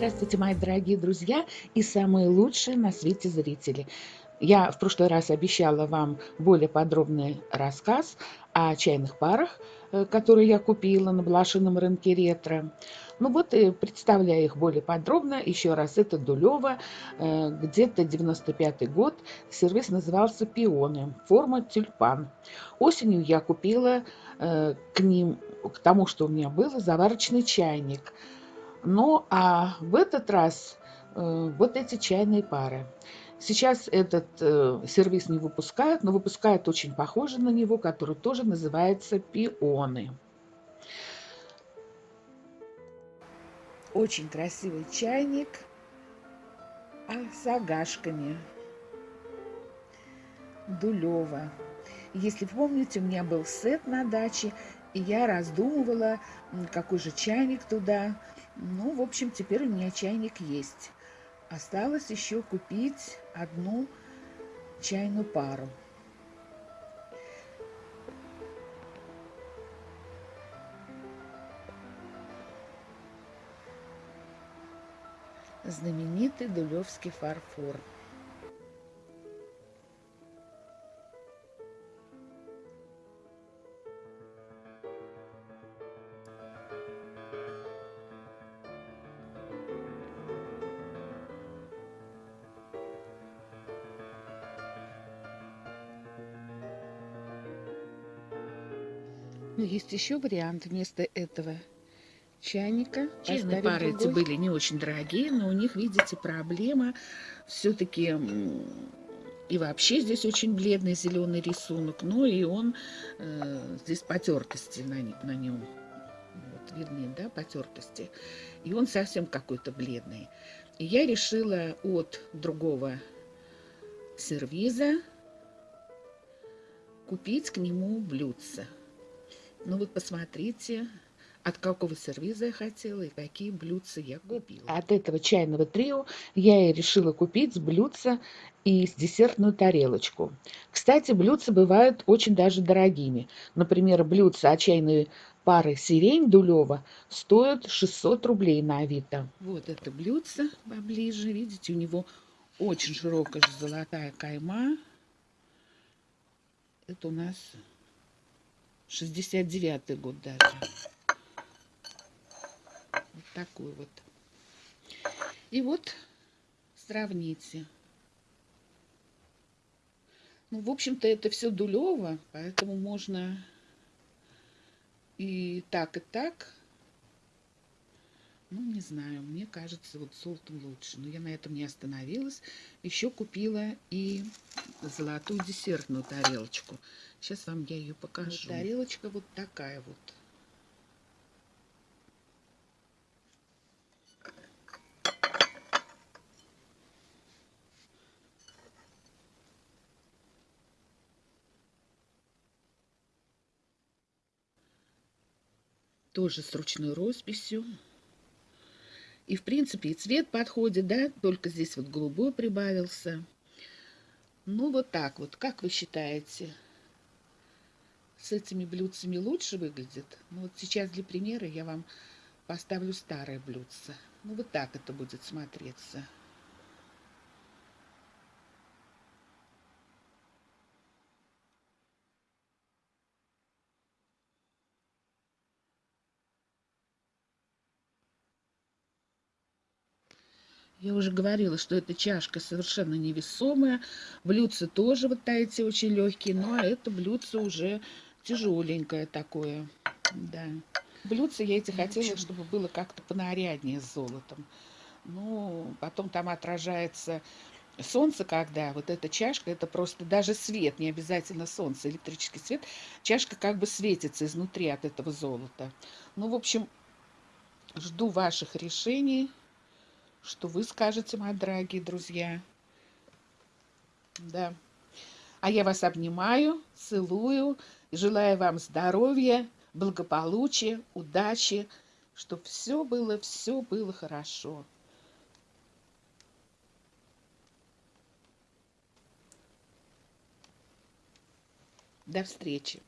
Здравствуйте, мои дорогие друзья и самые лучшие на свете зрители. Я в прошлый раз обещала вам более подробный рассказ о чайных парах, э, которые я купила на блошином рынке ретро. Ну вот, и представляю их более подробно. Еще раз, это Дулева, э, где-то 95 год. Сервис назывался «Пионы», форма тюльпан. Осенью я купила э, к ним, к тому, что у меня было, заварочный чайник – ну, а в этот раз э, вот эти чайные пары. Сейчас этот э, сервис не выпускают, но выпускают очень похоже на него, который тоже называется пионы. Очень красивый чайник а с агашками. Дулева. Если помните, у меня был сет на даче, и я раздумывала, какой же чайник туда ну, в общем, теперь у меня чайник есть. Осталось еще купить одну чайную пару. Знаменитый дулевский фарфор. Есть еще вариант вместо этого чайника. Чайные пары эти были не очень дорогие, но у них, видите, проблема все-таки и вообще здесь очень бледный зеленый рисунок, но и он э, здесь потертости на, на нем. Вот видны, да, потертости. И он совсем какой-то бледный. И я решила от другого сервиза купить к нему блюдце. Ну вот посмотрите, от какого сервиза я хотела и какие блюдца я купила. От этого чайного трио я и решила купить блюдца и с десертную тарелочку. Кстати, блюдца бывают очень даже дорогими. Например, блюдца от чайной пары сирень Дулева стоят 600 рублей на Авито. Вот это блюдце поближе. Видите, у него очень широкая золотая кайма. Это у нас 69 год даже. Вот такой вот. И вот сравните. Ну, в общем-то, это все дулево, поэтому можно и так, и так. Ну, не знаю, мне кажется, вот золотом лучше. Но я на этом не остановилась. Еще купила и золотую десертную тарелочку. Сейчас вам я ее покажу. Вот тарелочка вот такая вот. Тоже с ручной росписью. И, в принципе, и цвет подходит, да, только здесь вот голубой прибавился. Ну, вот так вот. Как вы считаете, с этими блюдцами лучше выглядит? Ну, вот сейчас для примера я вам поставлю старое блюдце. Ну, вот так это будет смотреться. Я уже говорила, что эта чашка совершенно невесомая. Блюдце тоже вот эти очень легкие, но это блюдце уже тяжеленькое такое. Да. Блюдце я эти хотела, чтобы было как-то понаряднее с золотом. Ну, потом там отражается солнце, когда вот эта чашка, это просто даже свет, не обязательно солнце, электрический свет, чашка как бы светится изнутри от этого золота. Ну, в общем, жду ваших решений что вы скажете, мои дорогие друзья. Да. А я вас обнимаю, целую, желаю вам здоровья, благополучия, удачи, чтобы все было, все было хорошо. До встречи.